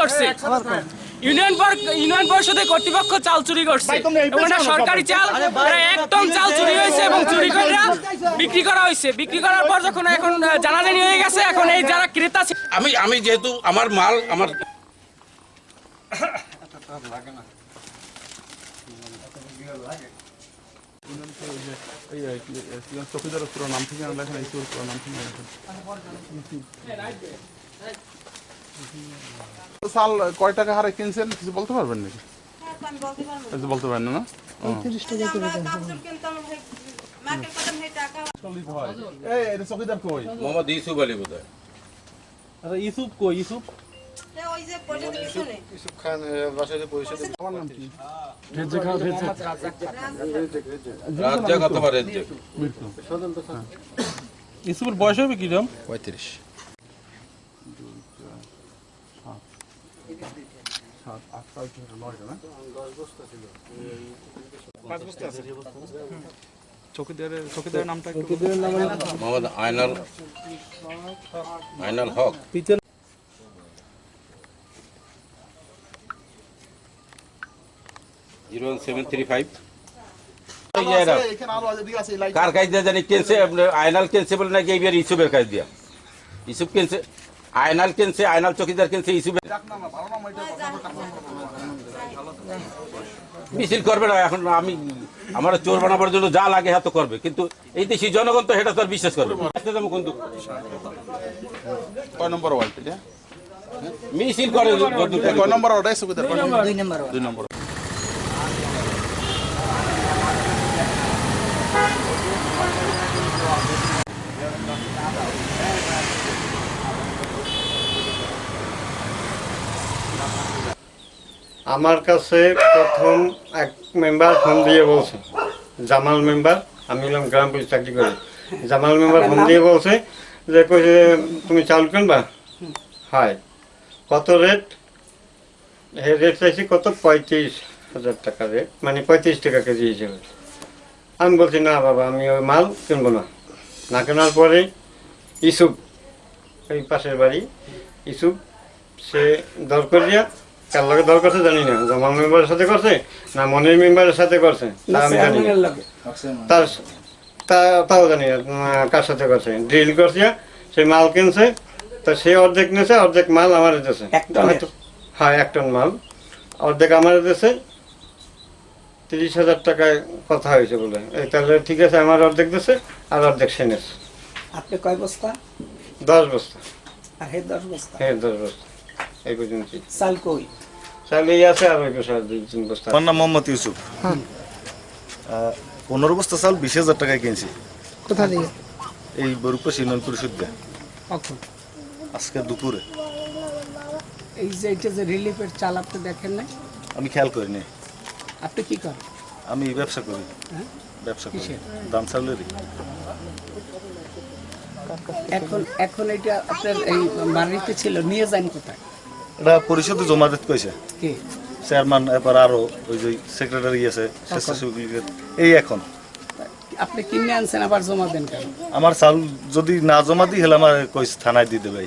করছে union park union পরিষদের কর্তৃপক্ষ চাল চুরি করছে। এবং এটা সরকারি চাল এটা এক টন চাল চুরি হয়েছে এবং চুরি করে বিক্রি করা হয়েছে। বিক্রি করার পর যখন এখন জানাজানি হয়ে গেছে এখন এই যারা ক্রেতা আমি আমি যেহেতু আমার মাল আমার চৌকিদারের পুরো নাম থেকে লেখেন পুরো নাম লেখেন সাল কয় টাকা হারে কিনছেন? কিছু বলতে পারবেন নাকি? কিছু বলতে পারেন না না? এই এটা চৌকিদার কই? মোহাম্মদ ইউসুফ আলী বোধ হয় ইউসুফ কই? ইউসুফ? ওই যে পর্যন্ত পিছনে আমার ফাইভ কার কাজ দিয়ে জানি কেনছে আপনার আয়নাল কেনছে বলে নাকি এইবার ইসুফের কাজ দিয়া ইসুফ কেনছে আয়নাল কেনছে আয়নাল চকিদার কেনছে নাম এটা মিছিল করবে না এখন আমি আমার চোর বানাবার জন্য যা লাগে হ্যাঁ তো করবে কিন্তু এই দেশি জনগণ তো সেটা তো আর বিশ্বাস করবে। কিন্তু কয় নম্বর ওয়ার্ড মিছিল করে। কয় নম্বর ওটাই সুবিধা দুই নম্বর দুই নম্বর আমার কাছে প্রথম এক মেম্বার ফোন দিয়ে বলছে, জামাল মেম্বার, আমি হলাম গ্রাম পুলিশ চাকরি করি। জামাল মেম্বার ফোন দিয়ে বলছে যে, কইছে, তুমি চাউল কিনবা? হয়। কত রেট? হে রেট চাইছি কত? পঁয়ত্রিশ হাজার টাকা রেট মানে পঁয়ত্রিশ টাকা কেজি হিসেবে। আমি বলছি, না বাবা, আমি ওই মাল কিনবো না। না কেনার পরে ইসুফ এই পাশের বাড়ি ইসুফ সে দর করিয়া কার লগে দর করছে জানি না। জামাল মেম্বারের সাথে করছে না মনির মেম্বারের সাথে করছে? তা আমি জানি তার তাও জানি না কার সাথে করছে। ড্রিল করছে সে মাল কিনছে তো সে অর্ধেক নিয়েছে অর্ধেক মাল আমার দিয়েছে। হয়তো- হ্যাঁ এক টন মাল। অর্ধেক আমার দিয়েছে তিরিশ হাজার টাকায় কথা হয়েছে বলে। এই তাহলে ঠিক আছে আমার অর্ধেক দিয়েছে আর অর্ধেক সে নিয়েছে। আপনি কয় বস্তা? দশ বস্তা। আর হে দশ বস্তা? হ্যাঁ দশ বস্তা। এই পর্যন্ত চাল কই তাহলে এই আছে আর ওই বছর দুই তিন বস্তা আমার নাম মোহাম্মদ ইউসুফ। পনেরো বস্তা চাল বিশ হাজার টাকায় কিনছি। কোথা থেকে? এই বরুপাশ ইউনিয়ন পরিষদ আজকে দুপুরে। এই যে এটা যে রিলিফের চাল আপনি দেখেন না আমি খেয়াল করিনি আপনি কি করেন? আমি ব্যবসা করি। হ্যাঁ? ব্যবসা করি। কিসের? দাম চাউলেরই এখন এখন এটা আপনার এই বাড়িতে ছিল নিয়ে যান কোথায়? এটা পরিষদে জমা দিতে কইছে। কি? চেয়ারম্যান এবার আরও ওই যে সেক্রেটারি আছে স্বেচ্ছাসেবক এই এখন। আপনি কিনে আনছেন আবার জমা দেন কেন? আমার চাল যদি না জমা দিই হলে আমার কইছে থানায় দিয়ে দেবে।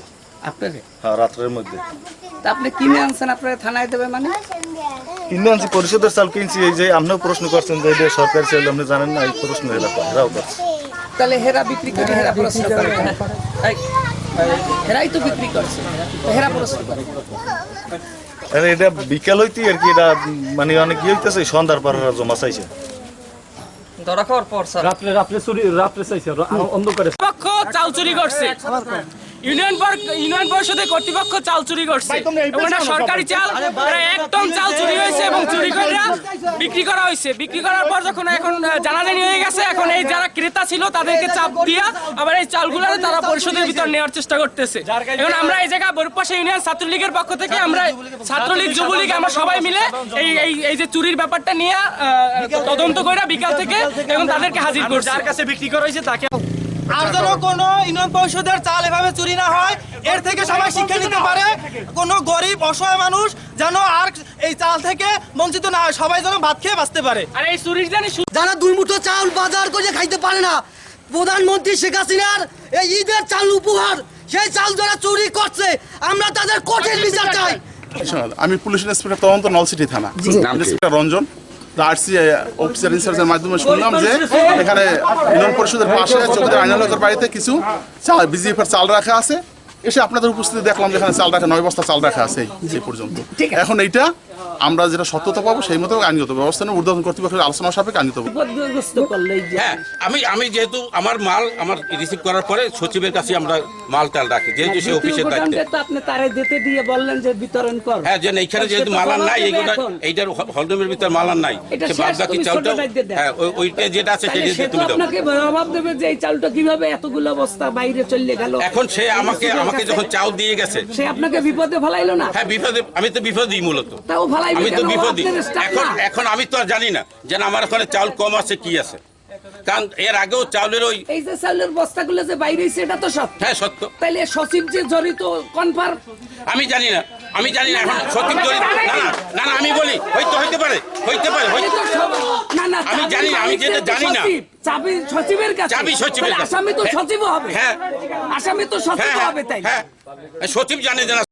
আপনারে? হ্যাঁ রাত্রের মধ্যে। তা আপনি কিনে আনছেন আপনারা থানায় দেবে মানে? কিনে আনছি পরিষদের চাল কিনছি এই যে আপনিও প্রশ্ন করছেন যে এটা সরকারি চাল আপনি জানেন না এই প্রশ্ন এরা এরাও করছে। তাহলে হেরা বিক্রি করে হেরা প্রশ্ন করে। হেরাই তো বিক্রি করছে। তো হেরা প্রশ্ন করে? আরে এটা বিকাল হইতে আর কি এটা মানে অনেক ইয়ে হইতেছে সন্ধ্যার পর জমা চাইছে। পক্ষ চাল চুরি করছে। ইউনিয়ন পার্ক ইউনিয়ন পরিষদের কর্তৃপক্ষ চাল চুরি করছে। সরকারি চাল এটা এক টন চাল চুরি হয়েছে এবং চুরি করে বিক্রি করা হয়েছে। বিক্রি করার পর যখন এখন জানাজানি হয়ে গেছে, এখন এই যারা ক্রেতা ছিল, তাদেরকে চাপ দিয়া আবার এই চালগুলো তারা পরিষদের ভিতর নেওয়ার চেষ্টা করতেছে। এখন আমরা এই জায়গায় বরুপাশা ইউনিয়ন ছাত্রলীগের পক্ষ থেকে আমরা ছাত্রলীগ, যুবলীগ, আমরা সবাই মিলে এই এই যে চুরির ব্যাপারটা নিয়ে তদন্ত করে বিকাল থেকে এবং তাদেরকে হাজির করছে। যার কাছে বিক্রি করা হয়েছে, তাকে আর যেন কোনো ইউনিয়ন পরিষদের চাল এভাবে চুরি না হয় এর থেকে সবাই শিক্ষা নিতে পারে। কোনো গরিব অসহায় মানুষ যেন আর এই চাল থেকে বঞ্চিত না হয় সবাই যেন ভাত খেয়ে বাঁচতে পারে। আর এই চুরির জানি যারা দুই মুঠো চাল বাজার করে খাইতে পারে না প্রধানমন্ত্রী শেখ হাসিনার এই ঈদের চাল উপহার সেই চাল যারা চুরি করছে আমরা তাদের কঠিন বিচার চাই। শোনো, আমি পুলিশ ইন্সপেক্টর তদন্ত নলসিটি থানা। ইন্সপেক্টর রঞ্জন আরসি অফিসার ইনচার্জের মাধ্যমে শুনলাম যে এখানে ইউনিয়ন পরিষদের পাশে চৌধুরী আইনালকের বাড়িতে কিছু চাল রাখা আছে এসে আপনাদের উপস্থিতি দেখলাম যেখানে চাল রাখা নয় বস্তা চাল রাখা আছে এই পর্যন্ত আছে। এখন এইটা আমরা যেটা সত্যতা পাবো সেই মতো আইনগত ব্যবস্থা নেব। ঊর্ধ্বতন কর্তৃপক্ষের আলোচনা সাপেক্ষে আইনগত হ্যাঁ আমি আমি যেহেতু আমার মাল আমার রিসিভ করার পরে সচিবের কাছে আমরা মাল টাল রাখি যেহেতু সে অফিসের দায়িত্বে। আপনি তারে দিতে দিয়ে বললেন যে বিতরণ কর। হ্যাঁ যে এইখানে যেহেতু তো নাই এখন। এইটার হলডমের ভিতর মালান নাই। সে বাদ বাকি চালটা। হ্যাঁ ওইটা যেটা আছে সেটা তো তুমি দাও। আপনাকে জবাব দেবে যে এই চালটা কীভাবে এতগুলো বস্তা বাইরে চলে গেল। এখন সে আমাকে আমাকে যখন চাল দিয়ে গেছে সে আপনাকে বিপদে ফেলাইলো না? হ্যাঁ বিপদে আমি তো বিপদই মূলত। আমি তো staff এখন। এখন আমি তো আর জানি না যে না, আমার ওখানে চাল কম আছে কি আছে। কারণ এর আগেও চাউলের ওই এই যে চালের বস্তাগুলো যে বাইরে এটা তো সত্য। হ্যাঁ সত্য। তাইলে সচিব যে জড়িত কনফার্ম আমি জানি না। আমি জানি না এখন সঠিক জড়িত না না না আমি বলি হয়তো হইতে পারে হইতে পারে হইতে- না না আমি জানি না, আমি যেটা জানি না। সচিব, চাবি সচিবের কাছে। চাবি সচিবের কাছে। আসামি তো হ্যাঁ। সচিবও হবে। হ্যাঁ। আসামি তো সচিব হ্যাঁ হবে তাই হ্যাঁ হ্যাঁ। সচিব জানে যে না